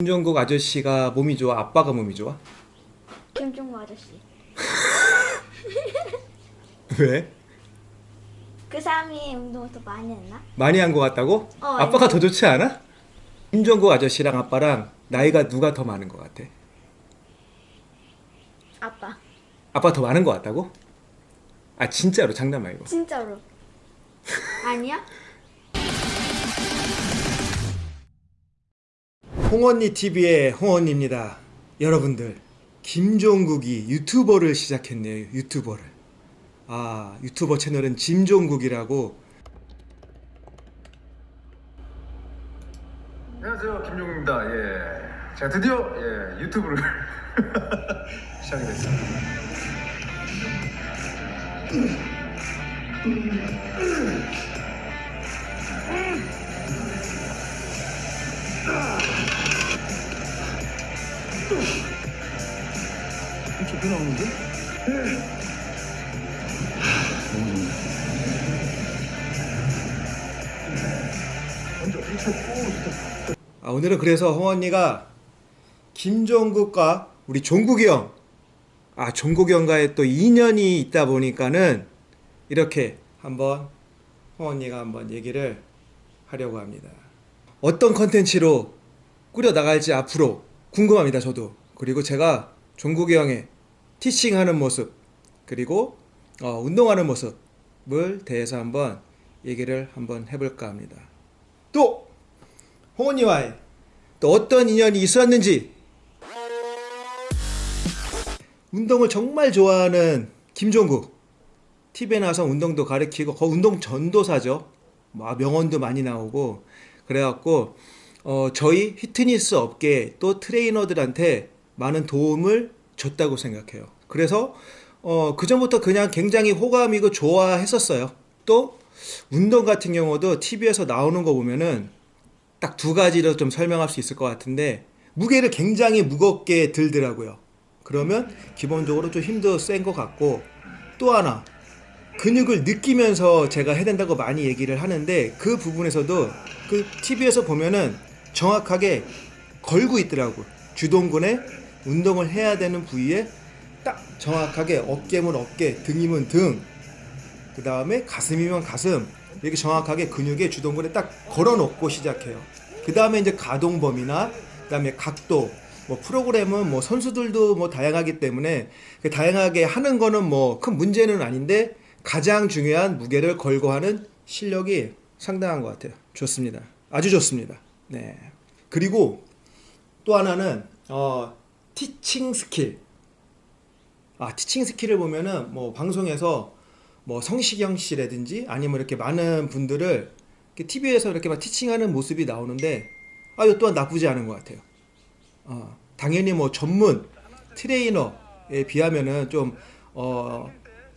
김종국 아저씨가 몸이 좋아? 아빠가 몸이 좋아? 김종국 아저씨. 왜? 그 사람이 운동을 더 많이 했나? 많이 한 것 같다고? 어, 아빠가 더 좋지 않아? 김종국 아저씨랑 아빠랑 나이가 누가 더 많은 것 같아? 아빠. 아빠 더 많은 것 같다고? 아 진짜로 장난 말고 진짜로. 아니야? 홍언니 TV의 홍언니입니다 여러분들 김종국이 유튜버를 시작했네요 유튜버를 아 유튜버 채널은 짐종국이라고 안녕하세요 김종국입니다. 예, 제가 드디어 예, 유튜브를 시작이 됐습니다. 좋게 나오는데? 먼저 이차 오 좋다. 아, 오늘은 그래서 홍 언니가 김종국과 우리 종국이 형, 아 종국이 형과의 또 인연이 있다 보니까는 이렇게 한번 홍 언니가 한번 얘기를 하려고 합니다. 어떤 컨텐츠로 꾸려 나갈지 앞으로 궁금합니다. 저도 그리고 제가 종국이 형의 티칭하는 모습 그리고 어, 운동하는 모습을 대해서 한번 얘기를 한번 해볼까 합니다. 또 홍언니와의 또 어떤 인연이 있었는지. 운동을 정말 좋아하는 김종국. TV에 나와서 운동도 가르치고 거 운동 전도사죠. 뭐 명언도 많이 나오고. 그래갖고 어, 저희 피트니스 업계 또 트레이너들한테 많은 도움을 줬다고 생각해요 그래서 어, 그전부터 그냥 굉장히 호감이고 좋아했었어요 또 운동 같은 경우도 TV에서 나오는 거 보면은 딱 두 가지로 좀 설명할 수 있을 것 같은데 무게를 굉장히 무겁게 들더라고요. 그러면 기본적으로 좀 힘도 센 것 같고 또 하나 근육을 느끼면서 제가 해야 된다고 많이 얘기를 하는데 그 부분에서도 그 TV에서 보면은 정확하게 걸고 있더라고. 주동근에 운동을 해야 되는 부위에 딱 정확하게 어깨면 어깨, 등이면 등, 그 다음에 가슴이면 가슴 이렇게 정확하게 근육에 주동근에 딱 걸어놓고 시작해요. 그 다음에 이제 가동 범위나 그 다음에 각도 뭐 프로그램은 뭐 선수들도 뭐 다양하기 때문에 그 다양하게 하는 거는 뭐 큰 문제는 아닌데 가장 중요한 무게를 걸고 하는 실력이 상당한 것 같아요. 좋습니다. 아주 좋습니다. 네. 그리고 또 하나는 어 teaching skill. 아 teaching skill을 보면은 뭐 방송에서 뭐 성시경 씨라든지 아니면 이렇게 많은 분들을 TV에서 이렇게 막 teaching하는 모습이 나오는데 아 이거 또한 나쁘지 않은 것 같아요. 어, 당연히 뭐 전문 트레이너에 비하면은 좀 어,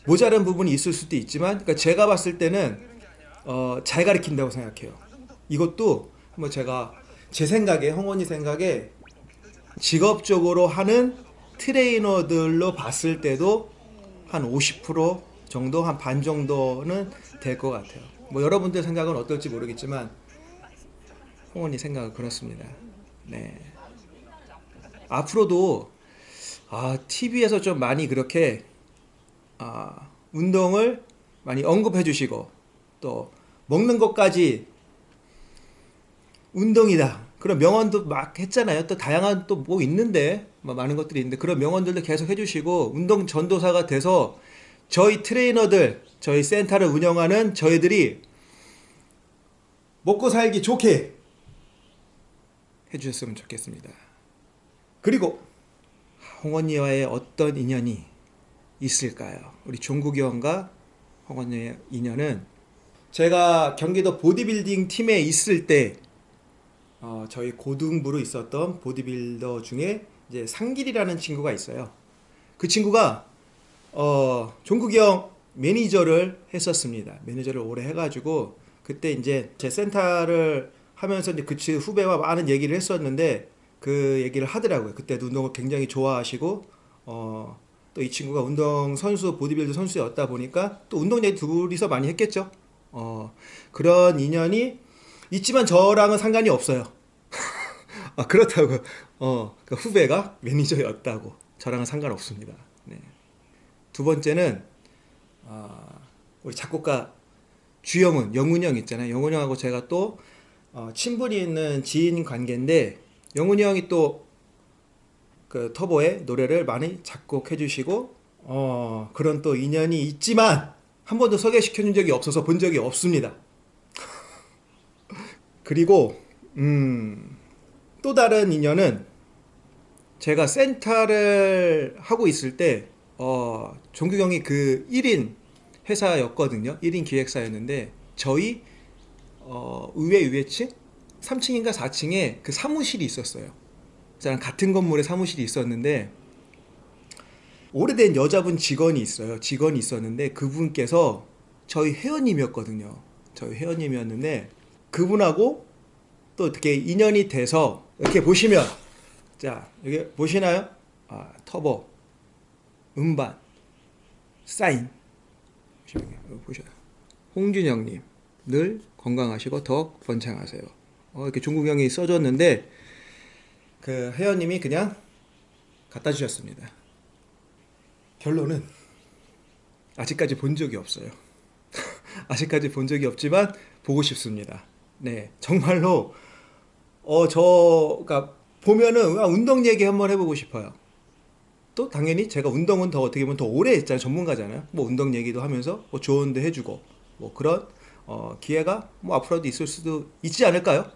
모자란 부분이 있을 수도 있지만 그러니까 제가 봤을 때는 어, 잘 가르친다고 생각해요. 이것도 한번 제가 제 생각에 홍원이 생각에 직업적으로 하는 트레이너들로 봤을 때도 한 50% 정도 한 반 정도는 될 것 같아요. 뭐 여러분들 생각은 어떨지 모르겠지만 홍원이 생각은 그렇습니다. 네. 앞으로도 아, TV에서 좀 많이 그렇게 아, 운동을 많이 언급해 주시고 또 먹는 것까지 운동이다. 그런 명언도 막 했잖아요. 또 다양한 또 뭐 있는데 뭐 많은 것들이 있는데 그런 명언들도 계속 해주시고 운동 전도사가 돼서 저희 트레이너들 저희 센터를 운영하는 저희들이 먹고 살기 좋게 해주셨으면 좋겠습니다. 그리고 홍언니와의 어떤 인연이 있을까요? 우리 종국이 형과 홍언니의 인연은 제가 경기도 보디빌딩 팀에 있을 때 어, 저희 고등부로 있었던 보디빌더 중에 이제 상길이라는 친구가 있어요. 그 친구가 어, 종국이 형 매니저를 했었습니다. 매니저를 오래 해가지고 그때 이제 제 센터를 하면서 이제 그 후배와 많은 얘기를 했었는데 그 얘기를 하더라고요. 그때도 운동을 굉장히 좋아하시고 어, 또 이 친구가 운동 선수 보디빌더 선수였다 보니까 또 운동 얘기 둘이서 많이 했겠죠. 어, 그런 인연이 있지만 저랑은 상관이 없어요. 아 그렇다고 어, 그 후배가 매니저였다고 저랑은 상관없습니다. 네. 두 번째는 아, 우리 작곡가 주영훈, 영훈이 형 있잖아요. 영훈이 형하고 제가 또 어, 친분이 있는 지인 관계인데 영훈이 형이 또 그 터보의 노래를 많이 작곡해 주시고 어, 그런 또 인연이 있지만 한 번도 소개시켜 준 적이 없어서 본 적이 없습니다. 그리고 음, 또 다른 인연은 제가 센터를 하고 있을 때 어, 종규 형이 그 1인 회사였거든요. 1인 기획사였는데 저희 어, 의회 의회층 3층인가 4층에 그 사무실이 있었어요. 저랑 같은 건물에 사무실이 있었는데 오래된 여자분 직원이 있어요. 직원이 있었는데 그분께서 저희 회원님이었거든요. 저희 회원님이었는데 그분하고 또 어떻게 인연이 돼서 이렇게 보시면 자 여기 보시나요? 아 터보 음반 사인 보셔요. 홍준영님 늘 건강하시고 더 번창하세요. 어, 이렇게 중국 형이 써줬는데 그 회원님이 그냥 갖다 주셨습니다. 결론은 아직까지 본 적이 없어요. 아직까지 본 적이 없지만 보고 싶습니다. 네, 정말로 어 저가 보면은 아, 운동 얘기 한번 해보고 싶어요. 또 당연히 제가 운동은 더 어떻게 보면 더 오래 했잖아요. 전문가잖아요. 뭐 운동 얘기도 하면서 뭐 조언도 해주고 뭐 그런 어, 기회가 뭐 앞으로도 있을 수도 있지 않을까요?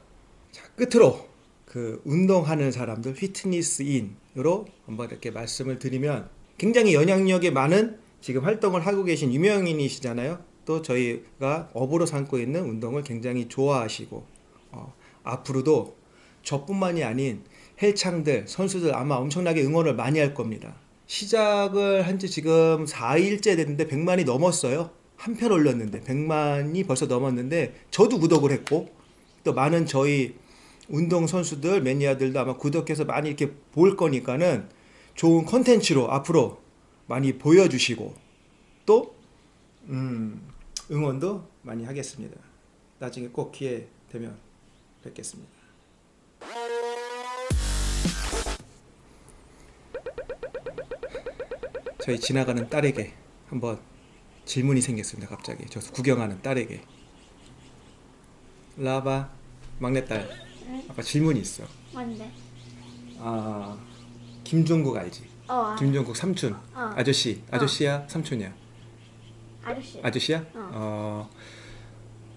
자 끝으로 그 운동하는 사람들 피트니스인으로 한번 이렇게 말씀을 드리면 굉장히 영향력이 많은 지금 활동을 하고 계신 유명인이시잖아요. 또 저희가 업으로 삼고 있는 운동을 굉장히 좋아하시고 어, 앞으로도 저뿐만이 아닌 헬창들 선수들 아마 엄청나게 응원을 많이 할 겁니다. 시작을 한 지 지금 4일째 됐는데 100만이 넘었어요. 한 편 올렸는데 100만이 벌써 넘었는데 저도 구독을 했고 또 많은 저희 운동 선수들 매니아들도 아마 구독해서 많이 이렇게 볼 거니까는 좋은 컨텐츠로 앞으로 많이 보여주시고 또 음, 응원도 많이 하겠습니다. 나중에 꼭 기회 되면 뵙겠습니다. 저희 지나가는 딸에게 한번 질문이 생겼습니다. 갑자기 저 구경하는 딸에게 라바 막내딸 아까 질문이 있어. 뭔데? 아 김종국 알지? 어, 아, 김종국 삼촌 어. 아저씨 아저씨야 삼촌이야 아저씨. 아저씨야? 어. 어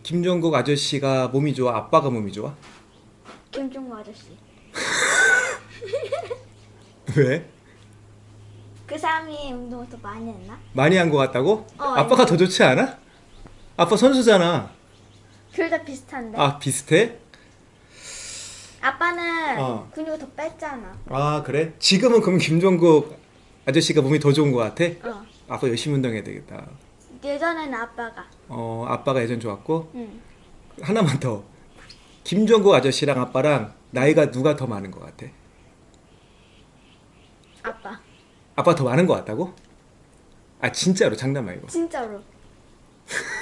김종국 아저씨가 몸이 좋아 아빠가 몸이 좋아? 김종국 아저씨. 왜? 그 사람이 운동을 더 많이 했나? 많이 한 것 같다고? 어, 아빠가 더 좋지 않아? 아빠 선수잖아. 둘 다 비슷한데. 아 비슷해? 아빠는 어. 근육을 더 뺐잖아. 아 그래? 지금은 그럼 김종국 아저씨가 몸이 더 좋은 것 같아? 어. 아빠 열심히 운동해야 되겠다. 예전에는 아빠가. 어 아빠가 예전 좋았고 응. 하나만 더. 김종국 아저씨랑 아빠랑 나이가 누가 더 많은 것 같아? 아빠. 아빠 더 많은 것 같다고? 아 진짜로 장난 말고. 진짜로.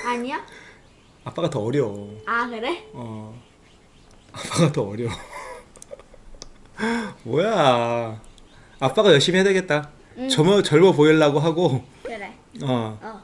아니야? 아빠가 더 어려워. 아 그래? 어. 아빠가 더 어려워. 뭐야. 아빠가 열심히 해야 되겠다. 응. 젊어, 젊어 보이려고 하고, 그래. 어. 어.